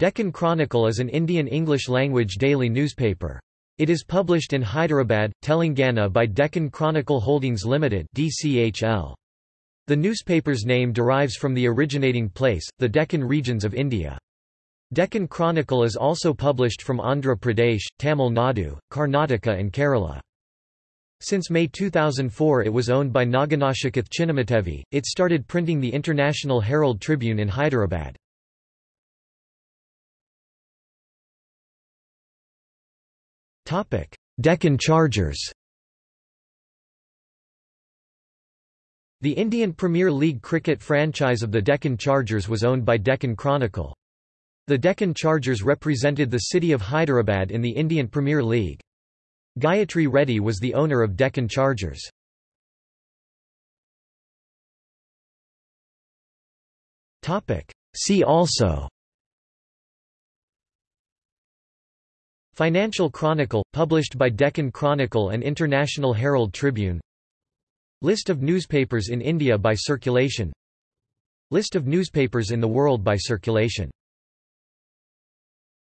Deccan Chronicle is an Indian English-language daily newspaper. It is published in Hyderabad, Telangana by Deccan Chronicle Holdings Limited DCHL. The newspaper's name derives from the originating place, the Deccan regions of India. Deccan Chronicle is also published from Andhra Pradesh, Tamil Nadu, Karnataka and Kerala. Since May 2004 it was owned by Naganashikath Chinnamatevi, it started printing the International Herald Tribune in Hyderabad. Deccan Chargers The Indian Premier League cricket franchise of the Deccan Chargers was owned by Deccan Chronicle. The Deccan Chargers represented the city of Hyderabad in the Indian Premier League. Gayatri Reddy was the owner of Deccan Chargers. See also Financial Chronicle, published by Deccan Chronicle and International Herald Tribune. List of newspapers in India by circulation. List of newspapers in the world by circulation